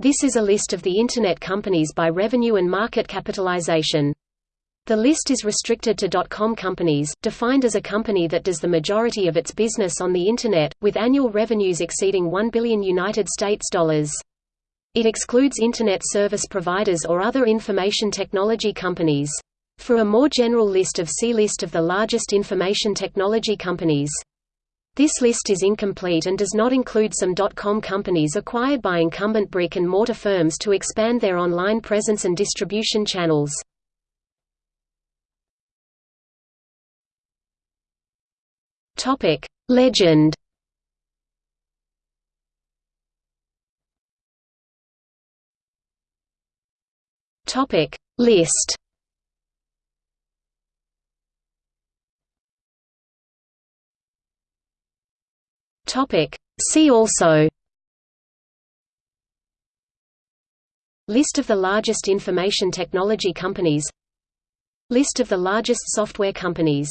This is a list of the Internet companies by revenue and market capitalization. The list is restricted to .com companies, defined as a company that does the majority of its business on the Internet, with annual revenues exceeding 1 billion United States dollars. It excludes Internet service providers or other information technology companies. For a more general list of see List of the largest information technology companies. This list is incomplete and does not include some .com companies acquired by incumbent brick-and-mortar firms to expand their online presence and distribution channels. Legend. List. Topic: See also. List of the largest information technology companies. List of the largest software companies